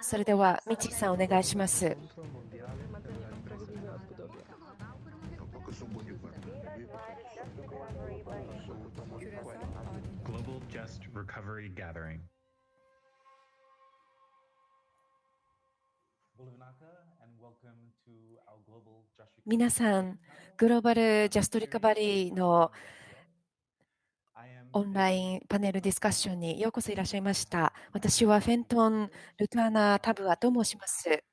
それでは、みちさん、お願いします。皆さん、グローバルジャストリカバリーのオンラインパネルディスカッションにようこそいらっしゃいました。私はフェントン・ルトアナ・タブアと申します。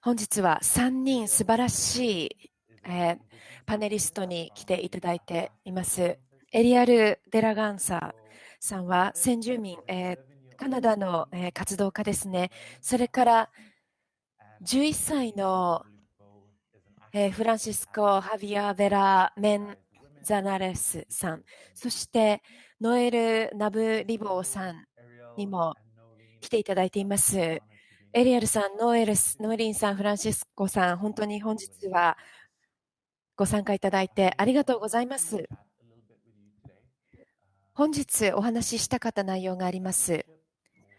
本日は3人素晴らしい、えー、パネリストに来ていただいています。エリアル・デラガンサさんは先住民、えー、カナダの、えー、活動家ですね。それから11歳の、えー、フランシスコ・ハビア・ベラ・メンザナレスさん、そしてノエル・ナブリボーさんにも来ていただいています。エリアルさん、ノエルス、ノエリンさん、フランシスコさん、本当に本日はご参加いただいてありがとうございます。本日お話ししたかった内容があります。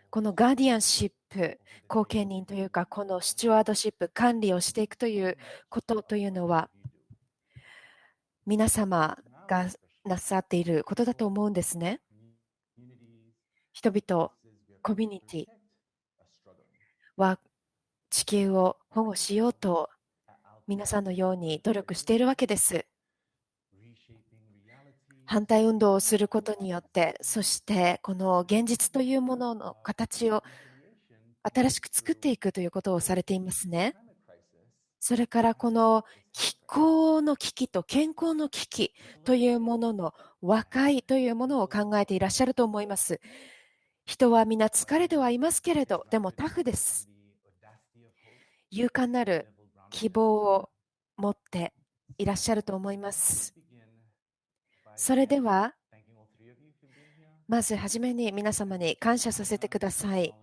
このガーディアンシップ、後見人というか、このスチュワードシップ、管理をしていくということというのは、皆様がなさっていることだと思うんですね。人々、コミュニティは地球を保護しようと皆さんのように努力しているわけです。反対運動をすることによって、そしてこの現実というものの形を新しく作っていくということをされていますね。それからこの気候の危機と健康の危機というものの和解というものを考えていらっしゃると思います。人は皆疲れてはいますけれど、でもタフです。勇敢なる希望を持っていらっしゃると思います。それでは、まずはじめに皆様に感謝させてください。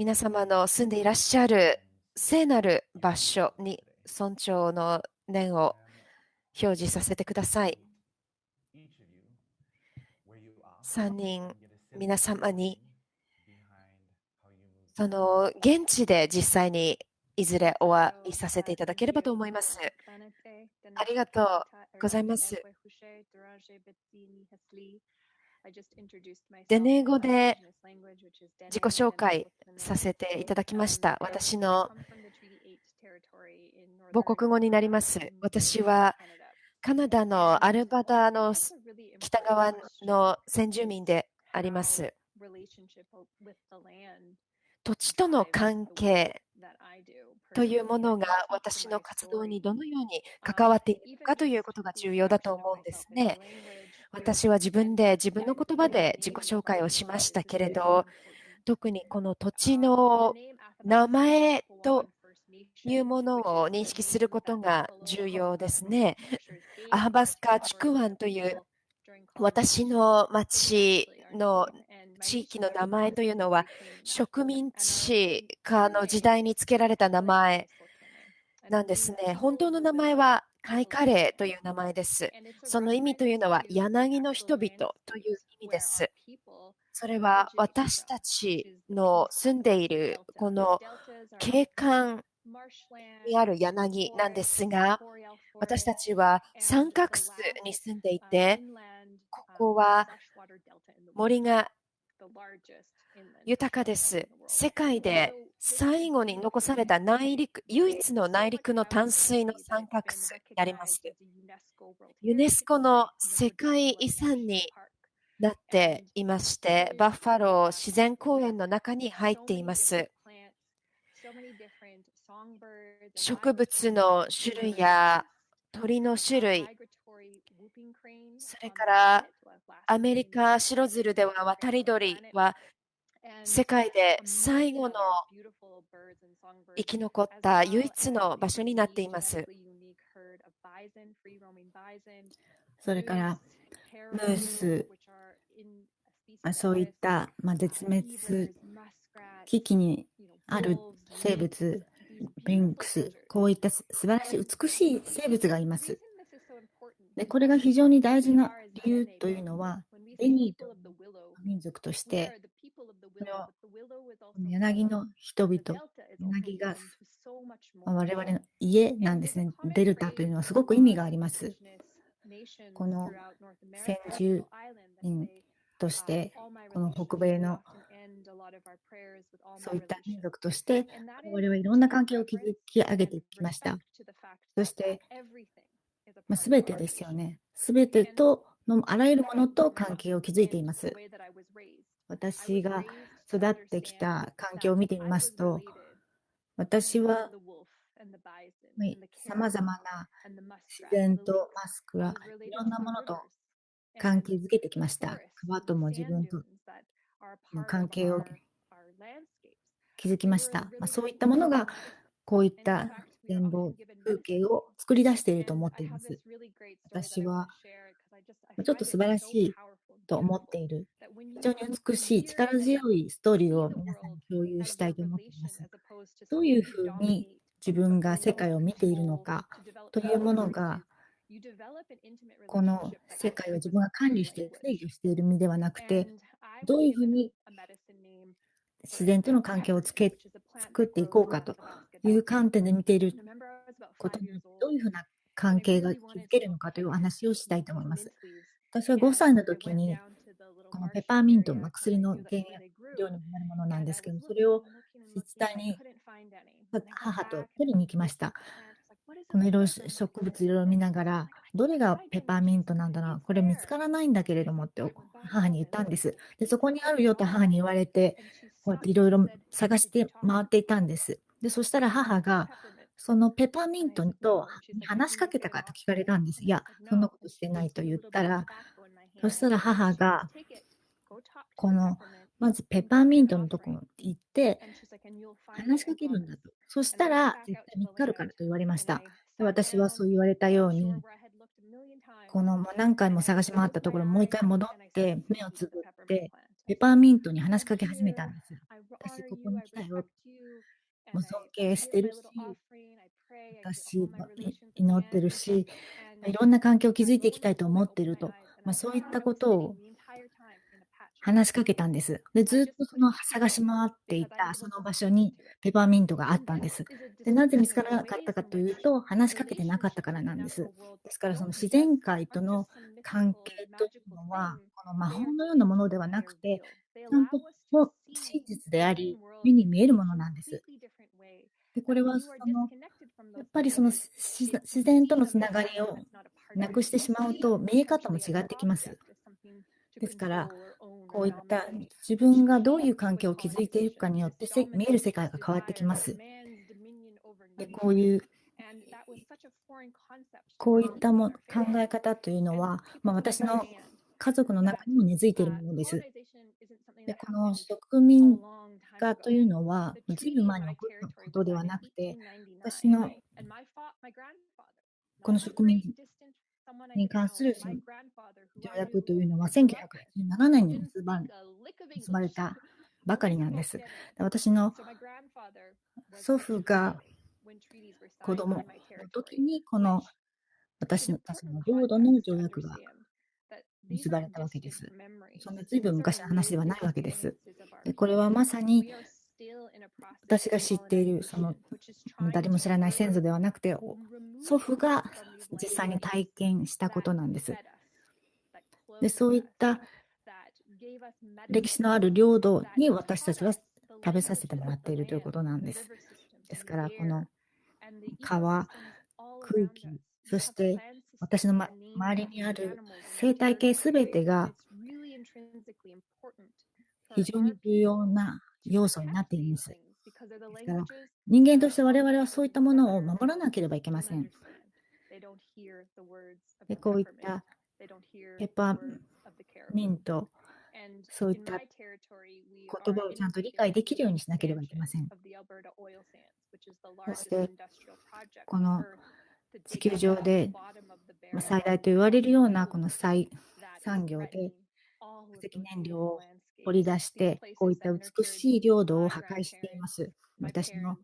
皆様の住んでいらっしゃる聖なる場所に尊重の念を表示させてください。3人、皆様に、その現地で実際にいずれお会いさせていただければと思います。ありがとうございます。デネー語で自己紹介させていただきました。私の母国語になります。私はカナダのアルバタの北側の先住民であります。土地との関係というものが私の活動にどのように関わっているかということが重要だと思うんですね。私は自分で自分の言葉で自己紹介をしましたけれど、特にこの土地の名前というものを認識することが重要ですね。アハバスカ・チクワンという私の町の地域の名前というのは植民地化の時代に付けられた名前なんですね。本当の名前はカイカレーという名前です。その意味というのは柳の人々という意味です。それは私たちの住んでいるこの景観にある柳なんですが、私たちは三角州に住んでいて、ここは森が豊かです。世界で最後に残された内陸、唯一の内陸の淡水の三角州になります。ユネスコの世界遺産になっていまして、バッファロー自然公園の中に入っています。植物の種類や鳥の種類、それからアメリカ白鶴では渡り鳥は世界で最後の生き残った唯一の場所になっています。それから、ムース、そういった、まあ、絶滅危機にある生物、ビンクス、こういった素晴らしい美しい生物がいます。でこれが非常に大事な理由というのは、ベニーという民族として、柳の人々、柳が我々の家なんですね。デルタというのはすごく意味があります。この先住民として、この北米のそういった民族として、我々はいろんな関係を築き上げてきました。そして、まあ、全てですよね。すべてとのあらゆるものと関係を築いています。私が育ってきた環境を見てみますと、私はさまざまな自然とマスクラ、いろんなものと関係づけてきました。川とも自分との関係を築きました。まあ、そういったものが、こういった展望、風景を作り出していると思っています。私は、ちょっと素晴らしいと思っている、非常に美しい、力強いストーリーを皆さんに共有したいと思っています。どういうふうに自分が世界を見ているのかというものが、この世界を自分が管理して制御している身ではなくて、どういうふうに自然との関係をつけ作っていこうかという観点で見ていることによって、どういうふうな関係が築けるのかというお話をしたいと思います。私は5歳の時に、このペパーミント、まあ、薬の原料になるものなんですけど、それを自治体に母と取りに行きました。この色植物いろいろ見ながら、どれがペパーミントなんだろう、これ見つからないんだけれどもって母に言ったんです。で、そこにあるよと母に言われて、こうやっていろいろ探して回っていたんです。で、そしたら母が、そのペパーミントと話しかけたかと聞かれたんです。いや、そんなことしてないと言ったら、そしたら母が、この、まずペパーミントのところに行って、話しかけるんだと。そしたら、絶対見つかるからと言われました。で私はそう言われたように、このもう何回も探し回ったところ、もう一回戻って、目をつぶって、ペパーミントに話しかけ始めたんですよ。私、ここに来たよ。もう尊敬してるし、私、祈ってるし、いろんな環境を築いていきたいと思っていると、まあ、そういったことを話しかけたんです。で、ずっとその探し回っていたその場所にペパーミントがあったんです。で、なぜ見つからなかったかというと、話しかけてなかったからなんです。ですから、その自然界との関係というのは、この魔法のようなものではなくて、ちゃんと真実であり、目に見えるものなんです。で、これはその、やっぱりその自然とのつながりをなくしてしまうと、見え方も違ってきます。ですから、こういった自分がどういう関係を築いていくかによって見える世界が変わってきます。でこういうこういったも考え方というのは、まあ、私の家族の中にも根付いているものです。でこの植民化というのは、ずいぶん前に起ことではなくて、私のこの植民に関する条約というのは1987年に結ばれたばかりなんです。私の祖父が子供の時にこの私たちの領土の条約が結ばれたわけです。そんな随分昔の話ではないわけです。でこれはまさに私が知っている、その誰も知らない先祖ではなくて、祖父が実際に体験したことなんです。でそういった歴史のある領土に私たちは食べさせてもらっているということなんです。ですから、この川、空気、そして私の、ま、周りにある生態系すべてが非常に重要な要素になっています。ですから人間として我々はそういったものを守らなければいけません。でこういったペッパーミント、そういった言葉をちゃんと理解できるようにしなければいけません。そして、この地球上で最大と言われるようなこの再産業で化石燃料を掘り出して、こういった美しい領土を破壊しています。私の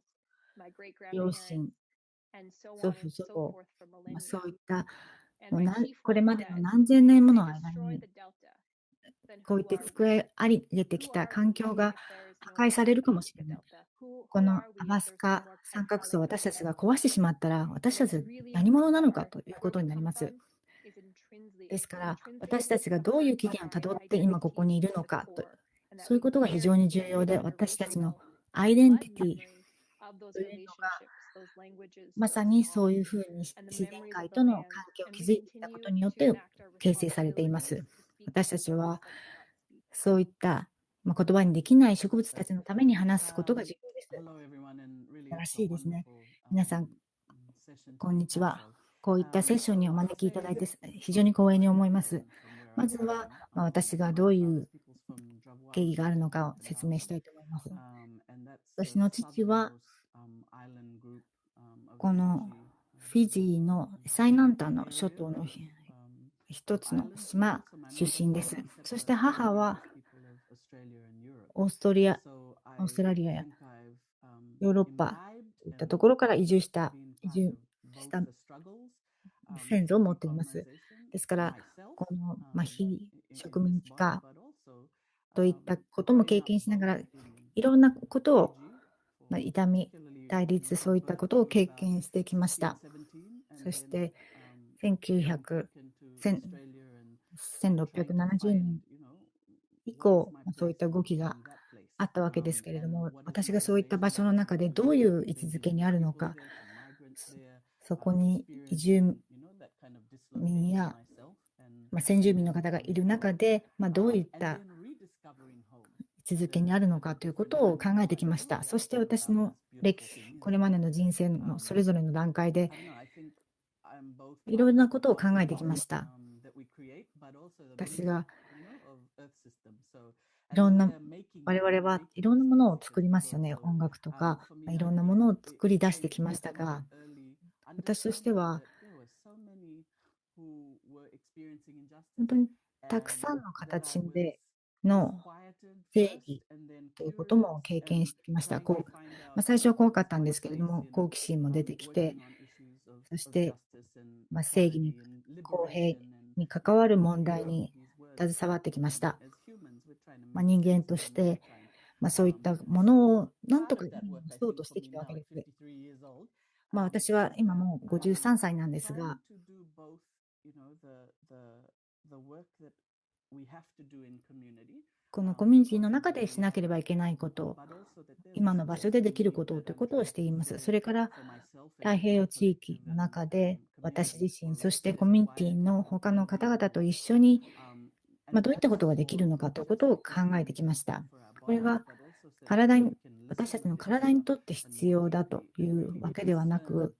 両親、祖父、祖母、まあ、そういったこれまでの何千年もの間にこういって机え上げてきた環境が破壊されるかもしれない。このアバスカ三角層を私たちが壊してしまったら、私たち何者なのかということになります。ですから、私たちがどういう起源をたどって今ここにいるのかと、そういうことが非常に重要で、私たちのアイデンティティというのが、まさにそういうふうに自然界との関係を築いていたことによって形成されています。私たちはそういったまあ、言葉にできない植物たちのために話すことが重要です。素晴らしいですね。皆さん、こんにちは。こういったセッションにお招きいただいて非常に光栄に思います。まずは、ま私がどういう経緯があるのかを説明したいと思います。私の父は、このフィジーの最南端の諸島の一つの島出身です。そして母はオーストリア、オーストラリアやヨーロッパといったところから移住した、移住した先祖を持っています。ですから、この、まあ、非植民地化といったことも経験しながら、いろんなことを、まあ、痛み、対立、そういったことを経験してきました。そして、1900、1670年以降、そういった動きがあったわけですけれども、私がそういった場所の中でどういう位置づけにあるのか、そこに移住民や、まあ、先住民の方がいる中で、まあ、どういった位置づけにあるのかということを考えてきました。そして私の歴これまでの人生のそれぞれの段階で、いろいろなことを考えてきました。私がいろんな、我々はいろんなものを作りますよね。音楽とか、いろんなものを作り出してきましたが、私としては、本当にたくさんの形での正義ということも経験してきました。こうまあ、最初は怖かったんですけれども、好奇心も出てきて、そして、まあ、正義に公平に関わる問題に携わってきました。まあ、人間として、まあ、そういったものをなんとかそうとしてきたわけです。まあ、私は今もう53歳なんですが、このコミュニティの中でしなければいけないこと、今の場所でできることということをしています。それから太平洋地域の中で私自身、そしてコミュニティの他の方々と一緒にまあ、どういったことができるのかということを考えてきました。これが体に私たちの体にとって必要だというわけではなく、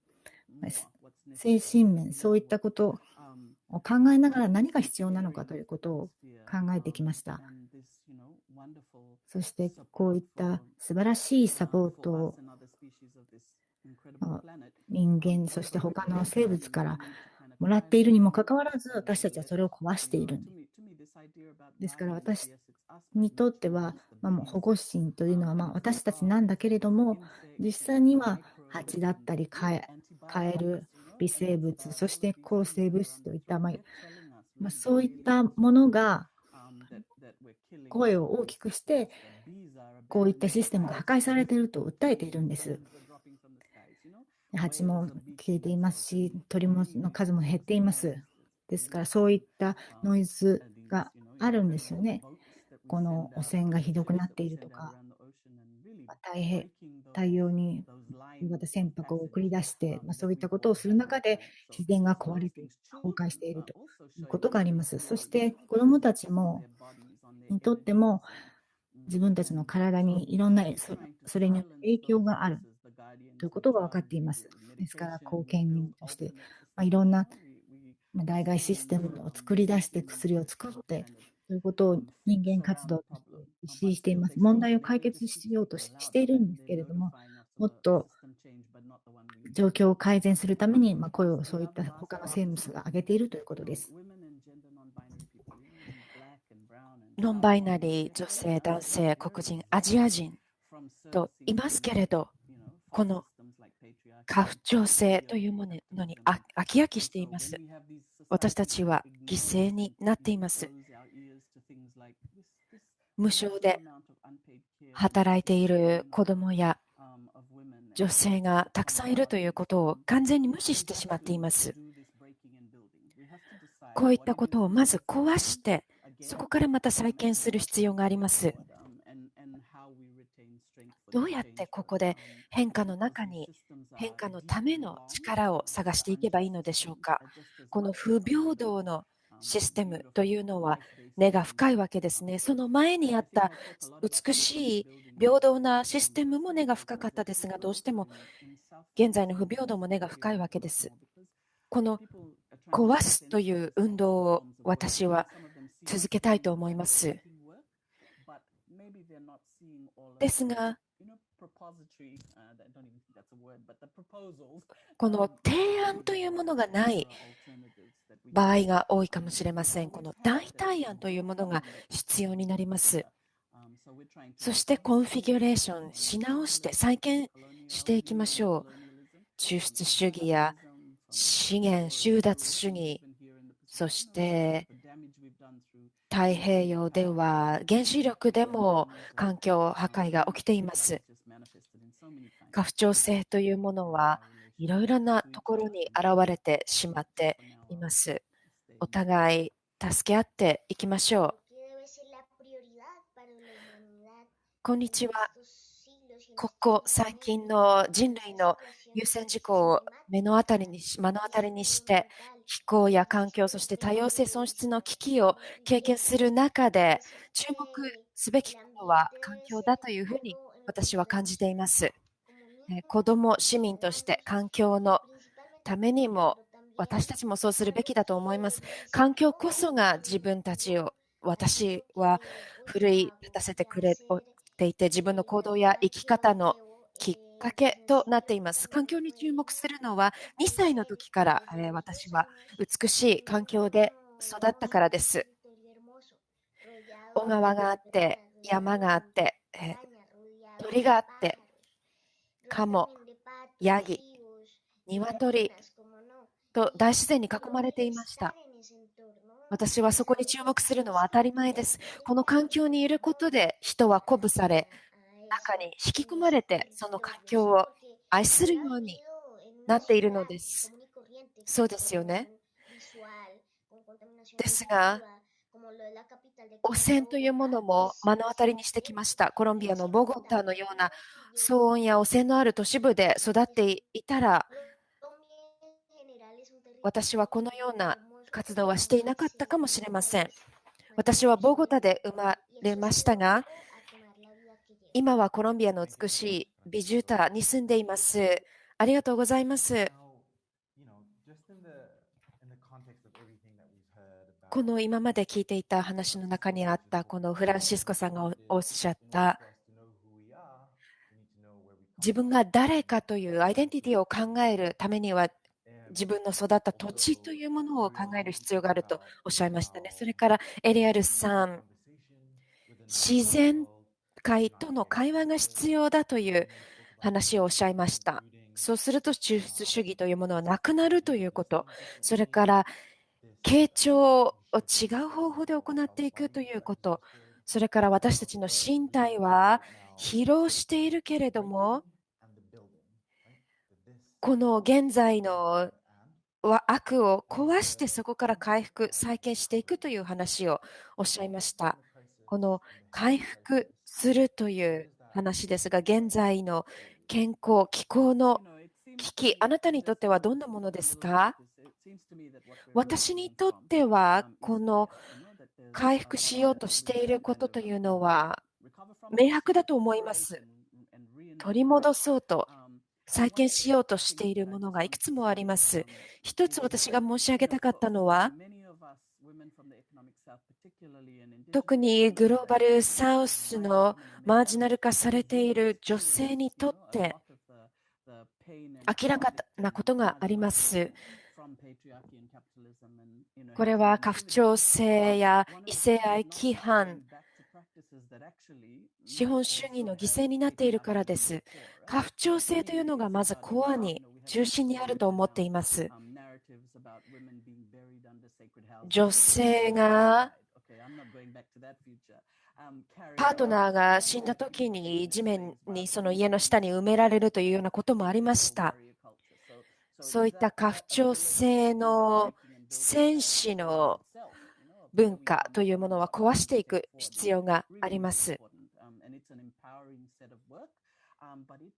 精神面、そういったことを考えながら何が必要なのかということを考えてきました。そしてこういった素晴らしいサポートを人間、そして他の生物からもらっているにもかかわらず、私たちはそれを壊している。でから私にとっては、まあ、もう保護神というのはまあ私たちなんだけれども、実際には蜂だったりカエル、微生物、そして抗生物質といった、まあまあ、そういったものが声を大きくして、こういったシステムが破壊されていると訴えているんです。蜂も消えていますし、鳥の数も減っています。ですから、そういったノイズがあるんですよね。この汚染がひどくなっているとか、太平太陽に夕方船舶を送り出して、まあ、そういったことをする中で自然が壊れて崩壊しているということがあります。そして子どもたちもにとっても自分たちの体にいろんなそれによって影響があるということが分かっています。ですから貢献人として、まあ、いろんな代替システムを作り出して薬を作ってということを人間活動として実施しています。問題を解決しようとしているんですけれども、もっと状況を改善するために、まあ、声をそういった他の生物が上げているということです。ノンバイナリー、女性、男性、黒人、アジア人といますけれど、この家父長制というものに飽き飽きしています。私たちは犠牲になっています。無償で働いている子供や女性がたくさんいるということを完全に無視してしまっています。こういったことをまず壊して、そこからまた再建する必要があります。どうやってここで変化の中に変化のための力を探していけばいいのでしょうか？この不平等のシステムというのは根が深いわけですね。その前にあった美しい平等なシステムも根が深かったですが、どうしても現在の不平等も根が深いわけです。この壊すという運動を私は続けたいと思います。ですが、この提案というものがない場合が多いかもしれません。この代替案というものが必要になります。そしてコンフィギュレーションし直して再建していきましょう。抽出主義や資源収奪主義、そして太平洋では原子力でも環境破壊が起きています。過不調性というものはいろいろなところに現れてしまっています。お互い助け合っていきましょう。こんにちは。ここ最近の人類の優先事項を目の当たりに目の当たりにして気候や環境そして多様性損失の危機を経験する中で注目すべきことは環境だというふうに私は感じています。子ども、市民として環境のためにも私たちもそうするべきだと思います。環境こそが自分たちを私は奮い立たせてくれていて自分の行動や生き方のきっかけとなっています。環境に注目するのは2歳の時から、え私は美しい環境で育ったからです。小川があって、山があって、え鳥があって、カモ、ヤギ、鶏と大自然に囲まれていました。私はそこに注目するのは当たり前です。この環境にいることで人は鼓舞され、中に引き込まれてその環境を愛するようになっているのです。そうですよね。ですが、汚染というものも目の当たりにしてきました。コロンビアのボゴタのような騒音や汚染のある都市部で育っていたら、私はこのような活動はしていなかったかもしれません。私はボゴタで生まれましたが、今はコロンビアの美しいビジュータに住んでいます。ありがとうございます。この今まで聞いていた話の中にあったこのフランシスコさんがおっしゃった自分が誰かというアイデンティティを考えるためには自分の育った土地というものを考える必要があるとおっしゃいましたね。それからエリアルさん、自然界との会話が必要だという話をおっしゃいました。そうすると抽出主義というものはなくなるということ、それから傾聴を違う方法で行っていくということ、それから私たちの身体は疲労しているけれども、この現在の悪を壊してそこから回復、再建していくという話をおっしゃいました。この回復するという話ですが、現在の健康、気候の危機、あなたにとってはどんなものですか？私にとっては、この回復しようとしていることというのは、明白だと思います。取り戻そうと再建しようとしているものがいくつもあります。一つ私が申し上げたかったのは、特にグローバルサウスのマージナル化されている女性にとって明らかなことがあります。これは家父長制や異性愛規範、資本主義の犠牲になっているからです。家父長制というのがまずコアに中心にあると思っています。女性がパートナーが死んだ時に地面にその家の下に埋められるというようなこともありました。そういった家父長制の戦士の文化というものは壊していく必要があります。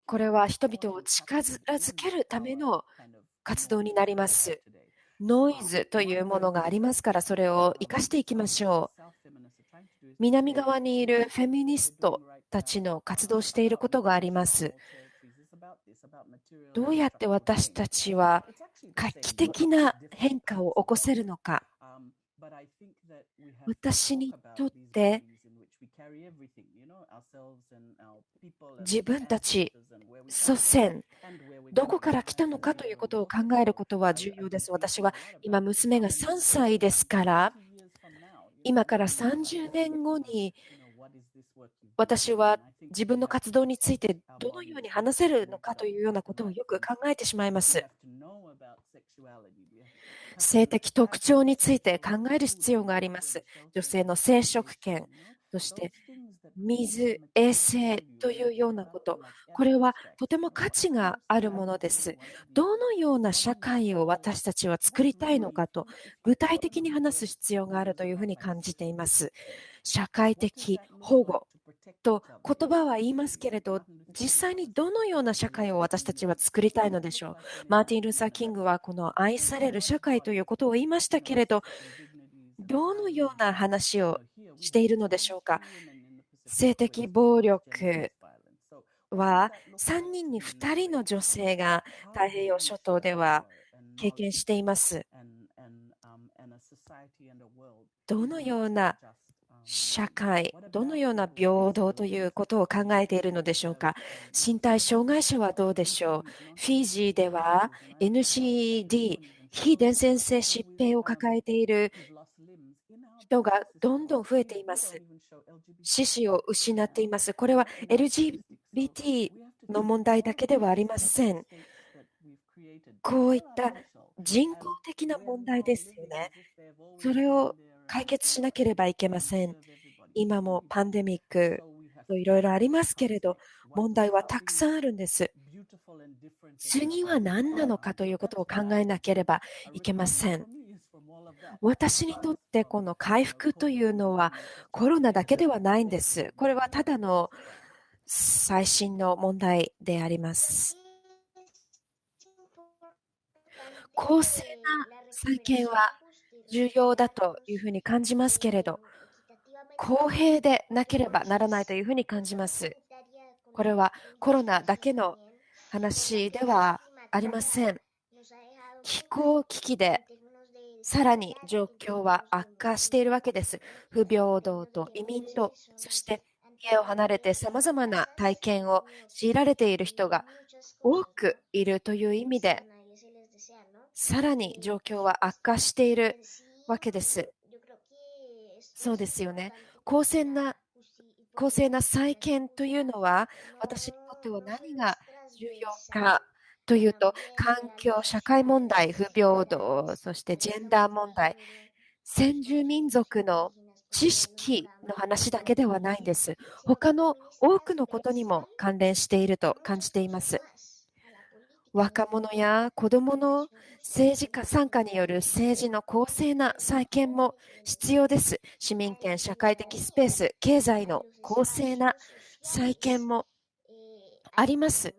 これは人々を近づけるための活動になります。ノイズというものがありますから、それを生かしていきましょう。南側にいるフェミニストたちの活動していることがあります。どうやって私たちは画期的な変化を起こせるのか。私にとって自分たち、祖先、どこから来たのかということを考えることは重要です。私は今、娘が3歳ですから、今から30年後に私は自分の活動についてどのように話せるのかというようなことをよく考えてしまいます。性的特徴について考える必要があります。女性の生殖権、そして水、衛生というようなこと、これはとても価値があるものです。どのような社会を私たちは作りたいのかと、具体的に話す必要があるというふうに感じています。社会的保護と言葉は言いますけれど、実際にどのような社会を私たちは作りたいのでしょう。マーティン・ルーサー・キングはこの愛される社会ということを言いましたけれど、どのような話をしているのでしょうか。性的暴力は3人に2人の女性が太平洋諸島では経験しています。どのような社会、どのような平等ということを考えているのでしょうか？身体障害者はどうでしょう？フィジーでは NCD、非伝染性疾病を抱えている人がどんどん増えています。獅子を失っています。これは LGBT の問題だけではありません。こういった人工的な問題ですよね。それを解決しなければいけません。今もパンデミックといろいろありますけれど、問題はたくさんあるんです。次は何なのかということを考えなければいけません。私にとってこの回復というのはコロナだけではないんです。これはただの最新の問題であります。公正な再建は重要だというふうに感じますけれど、公平でなければならないというふうに感じます。これはコロナだけの話ではありません。気候危機でさらに状況は悪化しているわけです。不平等と移民と、そして家を離れてさまざまな体験を強いられている人が多くいるという意味で、さらに状況は悪化しているわけです。そうですよね。公正な公正な再建というのは、私にとっては何が重要かというと、環境、社会問題、不平等、そしてジェンダー問題、先住民族の知識の話だけではないんです。他の多くのことにも関連していると感じています。若者や子どもの政治家参加による政治の公正な再建も必要です。市民権、社会的スペース、経済の公正な再建もあります。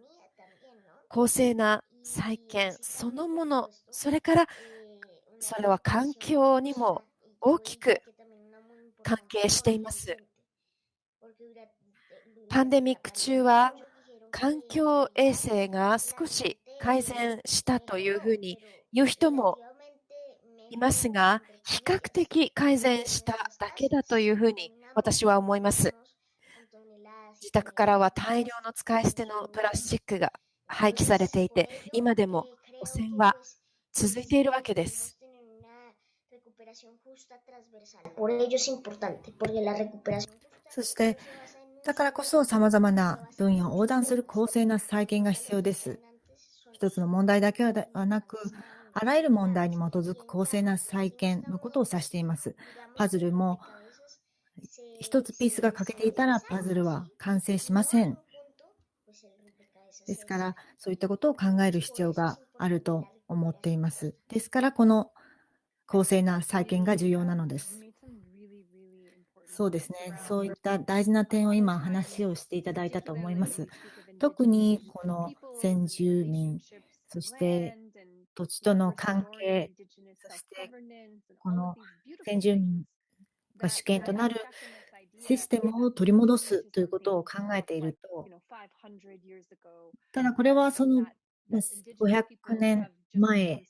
公正な再建そのもの、それからそれは環境にも大きく関係しています。パンデミック中は環境衛生が少し改善したというふうに言う人もいますが、比較的改善しただけだというふうに私は思います。自宅からは大量の使い捨てのプラスチックが廃棄されていて、今でも汚染は続いているわけです。そして、だからこそ様々な分野を横断する公正な再建が必要です。一つの問題だけではなく、あらゆる問題に基づく公正な再建のことを指しています。パズルも一つピースが欠けていたらパズルは完成しません。ですから、そういったことを考える必要があると思っています。ですから、この公正な再建が重要なのです。そうですね。そういった大事な点を今話をしていただいたと思います。特にこの先住民、そして土地との関係、そしてこの先住民が主権となるシステムを取り戻すということを考えていると、ただこれはその500年前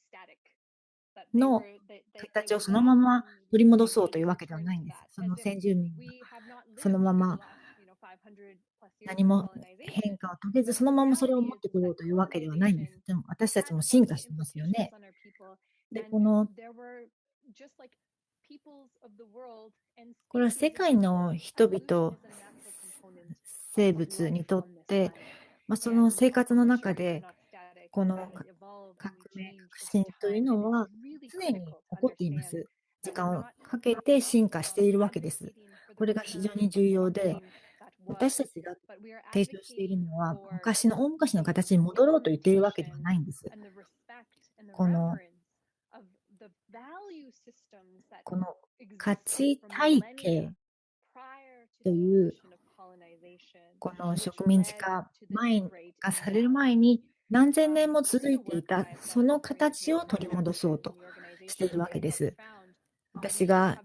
の形をそのまま取り戻そうというわけではないんです。その先住民がそのまま何も変化を遂げず、そのままそれを持ってこようというわけではないんです。でも私たちも進化してますよね。で、この、これは世界の人々、生物にとって、まあ、その生活の中で、この革命、革新というのは常に起こっています。時間をかけて進化しているわけです。これが非常に重要で、私たちが提唱しているのは、昔の大昔の形に戻ろうと言っているわけではないんです。このこの価値体系というこの植民地化前がされる前に何千年も続いていたその形を取り戻そうとしているわけです。私が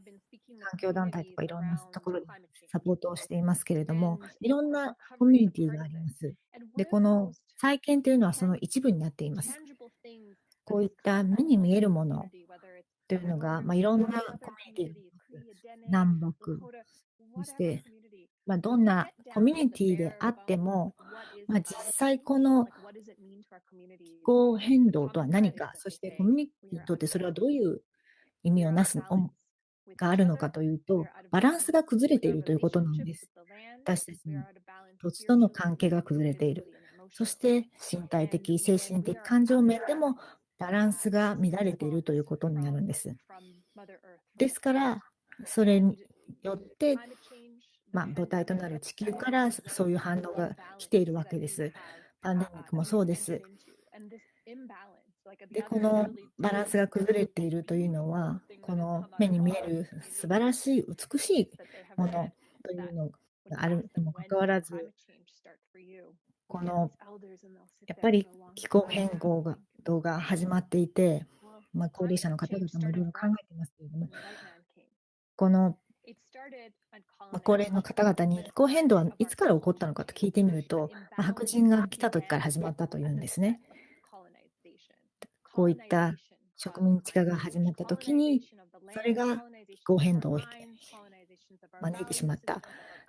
環境団体とかいろんなところでサポートをしていますけれども、いろんなコミュニティがあります。で、この再建というのはその一部になっています。こういった目に見えるものというのが、まあ、いろんなコミュニティが南北、そして、まあ、どんなコミュニティであっても、まあ、実際この気候変動とは何か、そしてコミュニティにとってそれはどういう意味をなすがあるのかというと、バランスが崩れているということなんです。私たちの土地との関係が崩れている。そして身体的、精神的、感情面でもバランスが乱れているということになるんです。ですから、それによって、まあ、母体となる地球からそういう反応が来ているわけです。パンデミックもそうです。で、このバランスが崩れているというのは、この目に見える素晴らしい、美しいものというのがあるにもかかわらず、このやっぱり気候変動が動が始まっていて、まあ、高齢者の方々もいろいろ考えていますけれども、この、まあ、高齢の方々に気候変動はいつから起こったのかと聞いてみると、まあ、白人が来た時から始まったというんですね。こういった植民地化が始まった時に、それが気候変動を招いてしまった。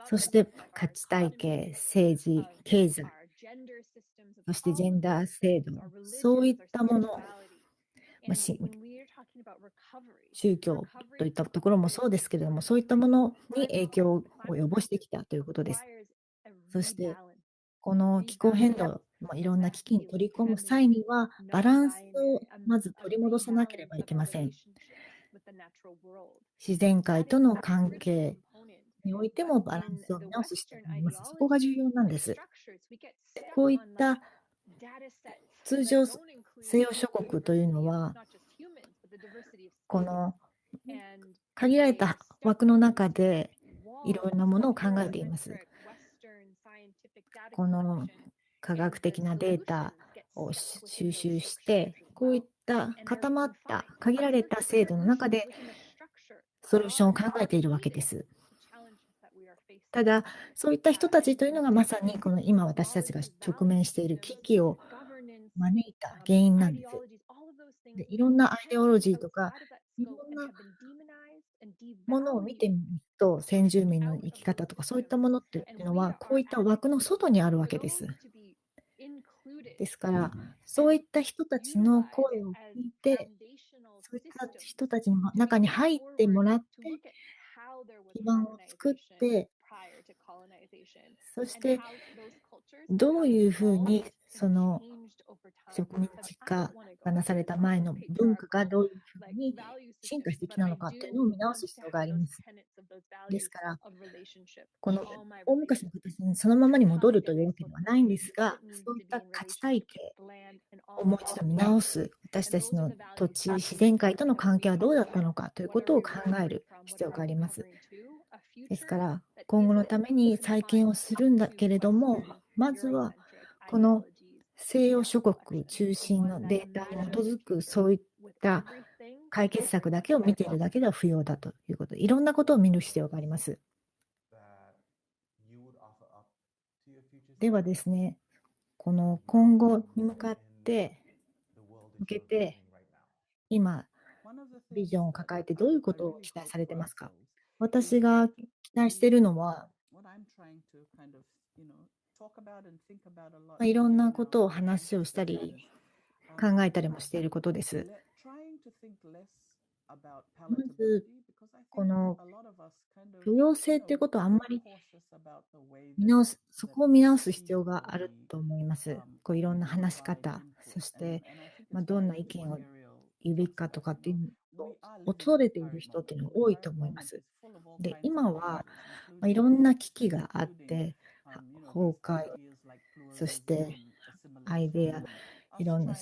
そして価値体系、政治、経済、そしてジェンダー制度、そういったもの、まあ、宗教といったところもそうですけれども、そういったものに影響を及ぼしてきたということです。そして、この気候変動、まあ、いろんな危機に取り込む際には、バランスをまず取り戻さなければいけません。自然界との関係においてもバランスを見直す必要があります。そこが重要なんです。こういった通常、西洋諸国というのは、この限られた枠の中でいろんなものを考えています。この科学的なデータを収集して、こういった固まった限られた制度の中でソリューションを考えているわけです。ただ、そういった人たちというのがまさにこの今私たちが直面している危機を招いた原因なんです。でいろんなアイデオロジーとか、いろんなものを見てみると、先住民の生き方とか、そういったものっていうのは、こういった枠の外にあるわけです。ですから、そういった人たちの声を聞いて、そういった人たちの中に入ってもらって、基盤を作って、そして、どういうふうにその植民地化がなされた前の文化がどういうふうに進化してきたのかというのを見直す必要があります。ですから、この大昔の形にそのままに戻るというわけではないんですが、そういった価値体系をもう一度見直す、私たちの土地、自然界との関係はどうだったのかということを考える必要があります。ですから、今後のために再建をするんだけれども、まずはこの西洋諸国中心のデータに基づくそういった解決策だけを見ているだけでは不要だということ、いろんなことを見る必要があります。ではですね、この今後に向かって、向けて、今、ビジョンを抱えてどういうことを期待されてますか？私が期待しているのは、まあ、いろんなことを話をしたり、考えたりもしていることです。まず、この許容性ということはあんまり見直す、そこを見直す必要があると思います。こういろんな話し方、そして、まあ、どんな意見を言うべきかとかっていうのを恐れている人っていうのが多いと思います。で、今は、まあ、いろんな危機があって、崩壊、そしてアイデア、いろんな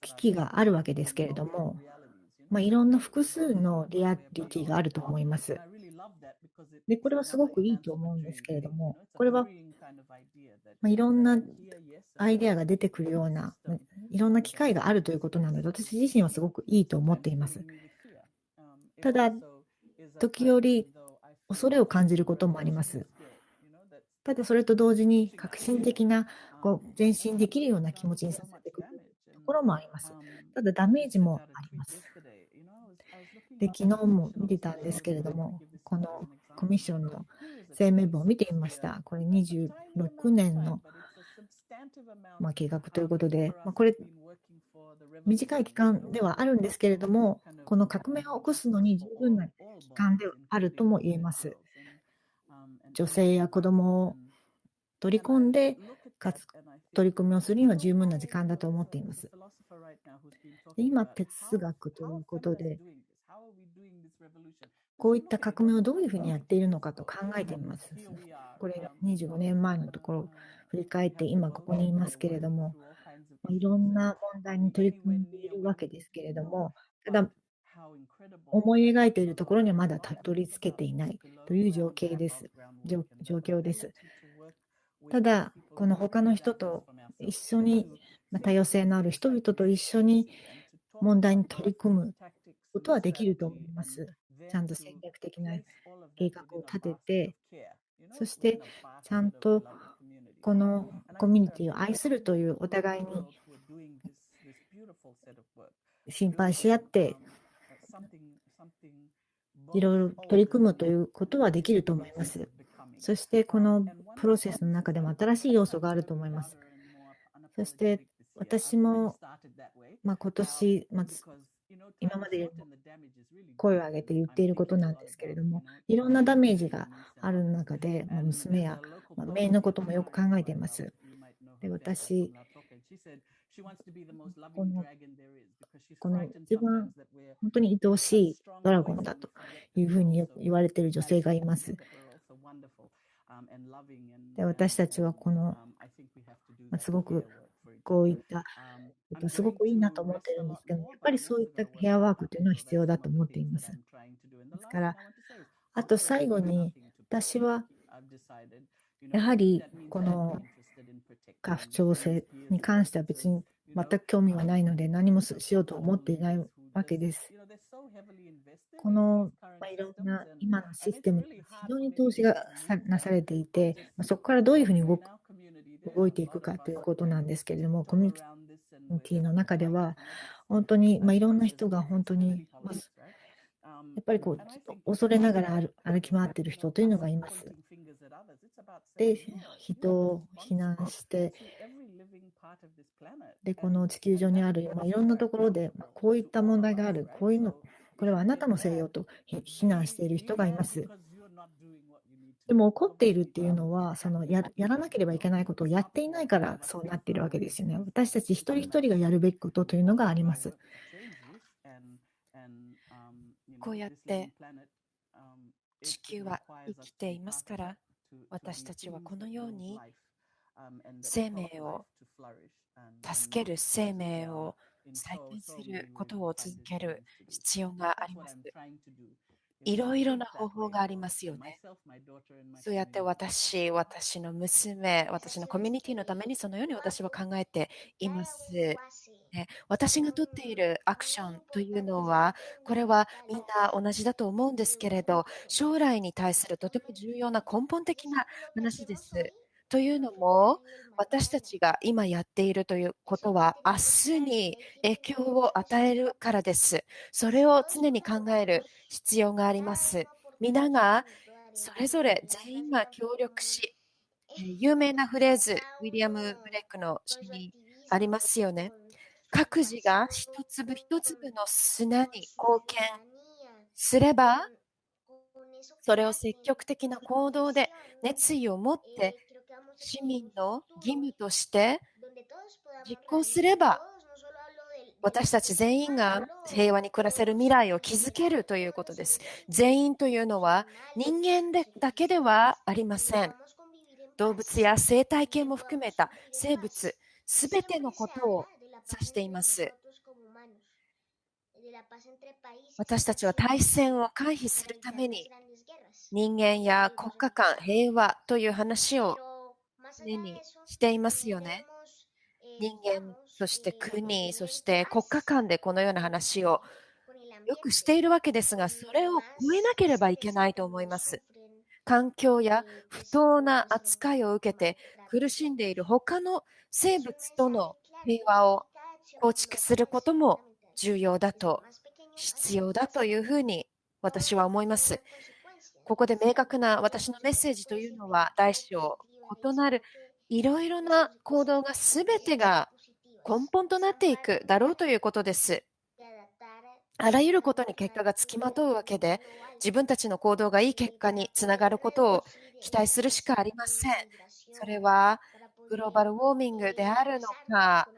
危機があるわけですけれども、まあ、いろんな複数のリアリティがあると思います。で、これはすごくいいと思うんですけれども、これは、まあ、いろんなアイデアが出てくるような、いろんな機会があるということなので、私自身はすごくいいと思っています。ただ、時折、恐れを感じることもあります。ただ、それと同時に革新的なこう前進できるような気持ちにさせてくるところもあります。ただ、ダメージもあります。で、昨日も見てたんですけれども、このコミッションの声明文を見てみました。これ26年の、まあ、計画ということで、まあ、これ、短い期間ではあるんですけれども、この革命を起こすのに十分な期間であるとも言えます。女性や子供を取り込んで、かつ取り組みをするには十分な時間だと思っています。今、哲学ということで、こういった革命をどういうふうにやっているのかと考えてみます。これ25年前のところ振り返って今ここにいますけれども、いろんな問題に取り組んでいるわけですけれども、ただ、思い描いているところにはまだたどり着けていないという状況です。状況です。ただ、この他の人と一緒に、ま多様性のある人々と一緒に問題に取り組むことはできると思います。ちゃんと戦略的な計画を立てて、そしてちゃんとこのコミュニティを愛するというお互いに心配し合って、いろいろ取り組むということはできると思います。そしてこのプロセスの中でも新しい要素があると思います。そして私も、まあ、今年、まあ、今まで声を上げて言っていることなんですけれども、いろんなダメージがある中で、まあ、娘や、まあ、姪のこともよく考えています。で私このこの一番本当に愛おしいドラゴンだというふうに言われている女性がいます。で私たちはこの、まあ、すごくこういったすごくいいなと思っているんですけど、やっぱりそういったヘアワークというのは必要だと思っています。ですから、あと最後に、私はやはりこの家父長制に関しては別に全く興味はないので、何もしようと思っていないわけです。この、まあ、いろんな今のシステム非常に投資がなされていて、まあ、そこからどういうふうに動く動いていくかということなんですけれども、コミュニティの中では、本当に、まあ、いろんな人が本当に、まあ、やっぱりこう恐れながら歩き回っている人というのがいます。で、人を非難して、で、この地球上にある、まあ、いろんなところで、まあ、こういった問題がある、こういうの、これはあなたのせいよと非難している人がいます。でも怒っているっていうのは、そのややらなければいけないことをやっていないからそうなっているわけですよね。私たち一人一人がやるべきことというのがあります。こうやって地球は生きていますから、私たちはこのように生命を助ける生命を再建することを続ける必要があります。いろいろな方法がありますよね。そうやって私、私の娘、私のコミュニティのためにそのように私は考えています。ね、私がとっているアクションというのは、これはみんな同じだと思うんですけれど、将来に対するとても重要な根本的な話です。というのも、私たちが今やっているということは、明日に影響を与えるからです。それを常に考える必要があります。皆がそれぞれ全員が協力し、有名なフレーズ、ウィリアム・ブレックの詩にありますよね。各自が一粒一粒の砂に貢献すれば、それを積極的な行動で熱意を持って市民の義務として実行すれば、私たち全員が平和に暮らせる未来を築けるということです。全員というのは人間でだけではありません。動物や生態系も含めた生物、すべてのことを指しています。私たちは対戦を回避するために人間や国家間、平和という話を常にしていますよね。人間、そして国、そして国家間でこのような話をよくしているわけですが、それを超えなければいけないと思います。環境や不当な扱いを受けて苦しんでいる他の生物との平和を構築することも重要だと、必要だというふうに私は思います。ここで明確な私のメッセージというのは、大小異なるいろいろな行動が全てが根本となっていくだろうということです。あらゆることに結果がつきまとうわけで、自分たちの行動がいい結果につながることを期待するしかありません。それはグローバルウォーミングであるのか、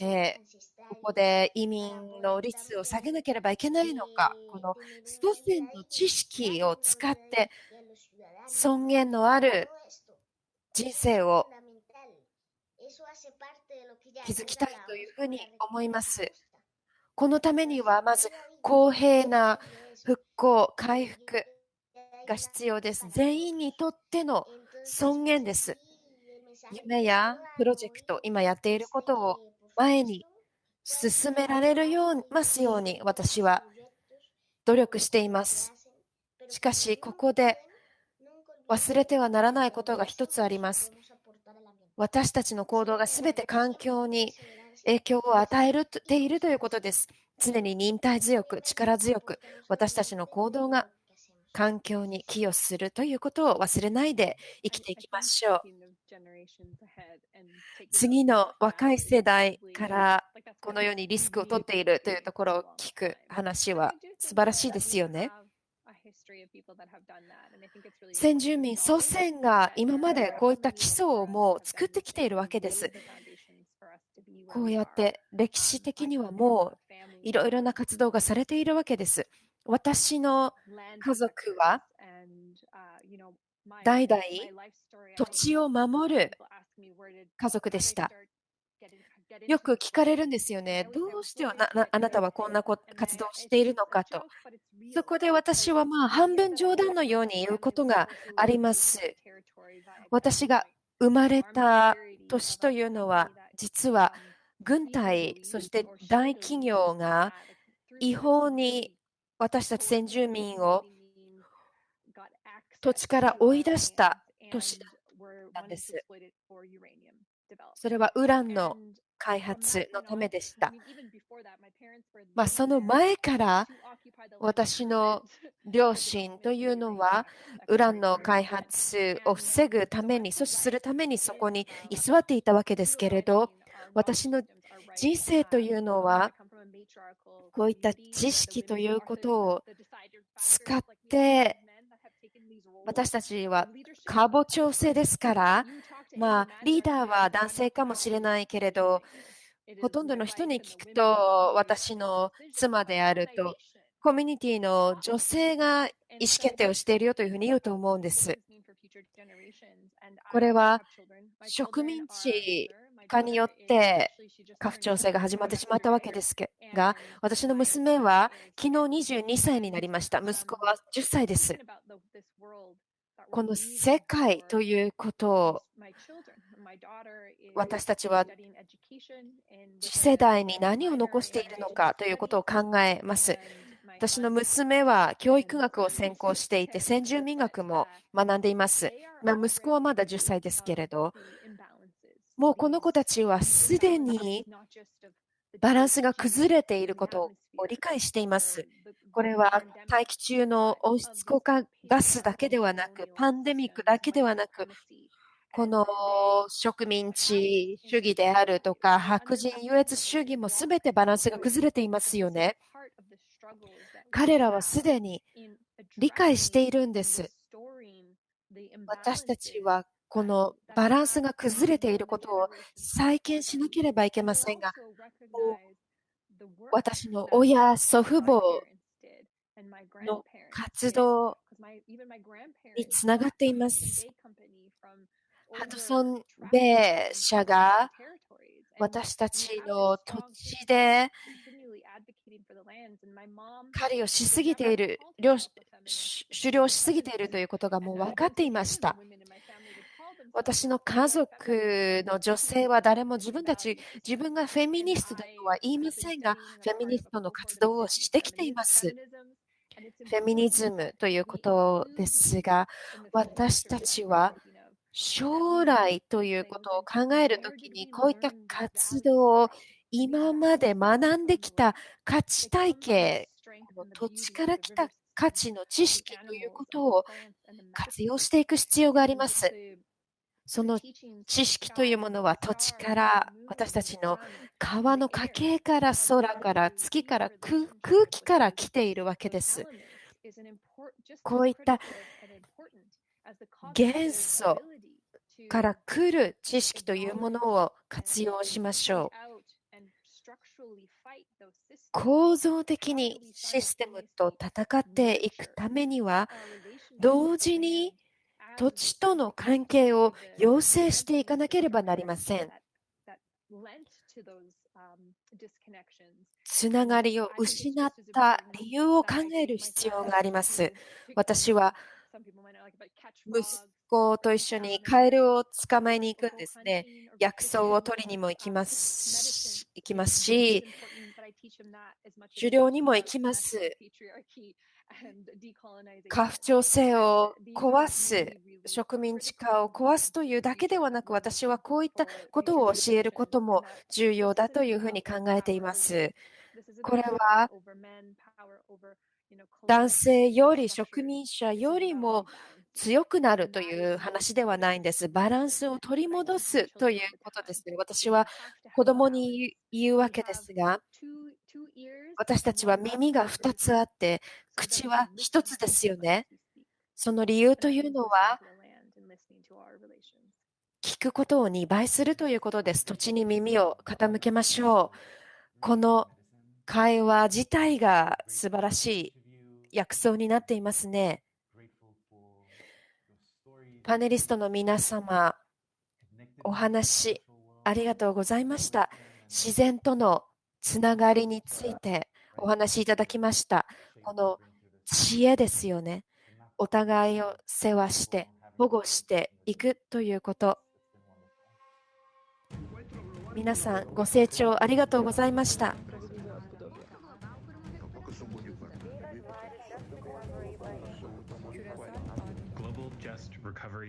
えー、ここで移民の率を下げなければいけないのか、この祖先の知識を使って尊厳のある人生を築きたいというふうに思います。このためには、まず公平な復興、回復が必要です。全員にとっての尊厳です。夢やプロジェクト、今やっていることを前に進められるようますように私は努力しています。しかし、ここで忘れてはならないことが一つあります。私たちの行動がすべて環境に影響を与えているということです。常に忍耐強く、力強く、私たちの行動が環境に寄与するということを忘れないで生きていきましょう。次の若い世代からこのようにリスクを取っているというところを聞く話は素晴らしいですよね。先住民、祖先が今までこういった基礎をもう作ってきているわけです。こうやって歴史的にはもういろいろな活動がされているわけです。私の家族は代々土地を守る家族でした。よく聞かれるんですよね。どうしてあなたはこんな活動をしているのかと。そこで私はまあ半分冗談のように言うことがあります。私が生まれた年というのは、実は軍隊、そして大企業が違法に私たち先住民を土地から追い出した年だったんです。それはウランの開発のためでした。まあ、その前から私の両親 というのはウランの開発を防ぐために阻止するためにそこに居座っていたわけですけれど私の人生というのはこういった知識ということを使って私たちは過母調整ですから、まあ、リーダーは男性かもしれないけれど、ほとんどの人に聞くと、私の妻であると、コミュニティの女性が意思決定をしているよというふうに言うと思うんです。これは植民地化によって家父調整が始まってしまったわけですが、私の娘は昨日22歳になりました。息子は10歳です。この世界ということを私たちは次世代に何を残しているのかということを考えます。私の娘は教育学を専攻していて、先住民学も学んでいます。まあ、息子はまだ10歳ですけれど、もうこの子たちはすでにバランスが崩れていることを理解しています。これは大気中の温室効果ガスだけではなく、パンデミックだけではなく、この植民地主義であるとか、白人優越主義もすべてバランスが崩れていますよね。彼らはすでに理解しているんです。私たちはこのバランスが崩れていることを再建しなければいけませんが、私の親、祖父母の活動につながっています。ハドソン・ベイ社が私たちの土地で狩りをしすぎている、狩猟しすぎているということがもう分かっていました。私の家族の女性は誰も自分たち、自分がフェミニストだとは言いませんが、フェミニストの活動をしてきています。フェミニズムということですが、私たちは将来ということを考えるときに、こういった活動を今まで学んできた価値体系、土地から来た価値の知識ということを活用していく必要があります。その知識というものは土地から私たちの川の家系から空から月から空気から来ているわけです。こういった元素から来る知識というものを活用しましょう。構造的にシステムと戦っていくためには、同時に土地との関係を要請していかなければなりません。つながりを失った理由を考える必要があります。私は息子と一緒にカエルを捕まえに行くんですね。薬草を取りにも行きます行きますし、狩猟にも行きます。家父長制を壊す、植民地化を壊すというだけではなく、私はこういったことを教えることも重要だというふうに考えています。これは男性より植民者よりも強くなるという話ではないんです。バランスを取り戻すということです。私は子供に言うわけですが、私たちは耳が2つあって、口は1つですよね。その理由というのは、聞くことを2倍するということです。土地に耳を傾けましょう。この会話自体が素晴らしい薬草になっていますね。パネリストの皆様、お話ありがとうございました。自然とのつながりについてお話しいただきました。この知恵ですよね。お互いを世話して、保護していくということ。皆さん、ご清聴ありがとうございました。recovery.